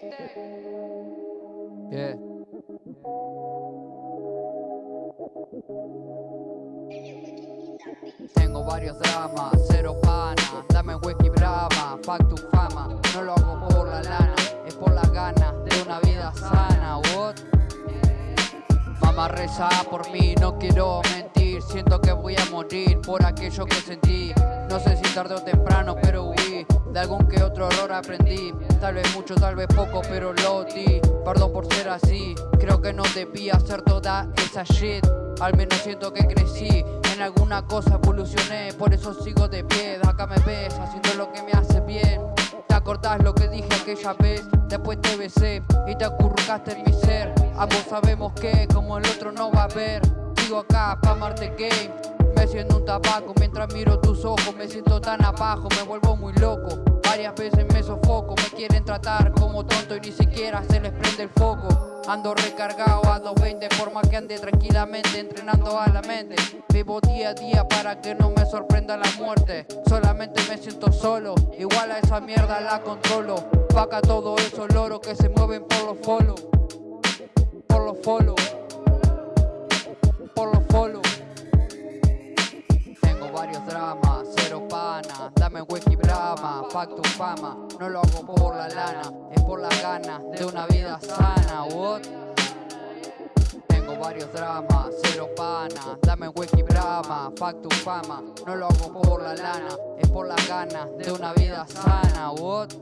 Yeah. Tengo varios dramas, cero pana, dame whisky brama, fuck tu fama, no lo hago por la lana, es por las ganas de una vida sana, what? Mamá reza por mí, no quiero mentir, siento que voy a morir por aquello que sentí, no sé si tarde o temprano, pero de algún que otro error aprendí, tal vez mucho, tal vez poco, pero lo di, perdón por ser así, creo que no debía hacer toda esa shit, al menos siento que crecí, en alguna cosa evolucioné, por eso sigo de pie, acá me ves, haciendo lo que me hace bien, te acordás lo que dije aquella vez, después te besé y te acurrucaste en mi ser, ambos sabemos que como el otro no va a haber, sigo acá pa' amarte game, me siento un tabaco mientras miro tus ojos, me siento tan abajo, me vuelvo muy loco. Varias veces me sofoco, me quieren tratar como tonto y ni siquiera se les prende el foco. Ando recargado a 220, forma que ande tranquilamente entrenando a la mente. Vivo día a día para que no me sorprenda la muerte. Solamente me siento solo, igual a esa mierda la controlo. Paca todos esos loros que se mueven por los follow. Por los follow. Dramas, cero pana, dame whisky brama, tu fama, no lo hago por la lana, es por las ganas de una vida sana, what? Tengo varios dramas, cero pana, dame whisky brama, tu fama, no lo hago por la lana, es por las ganas de una vida sana, what?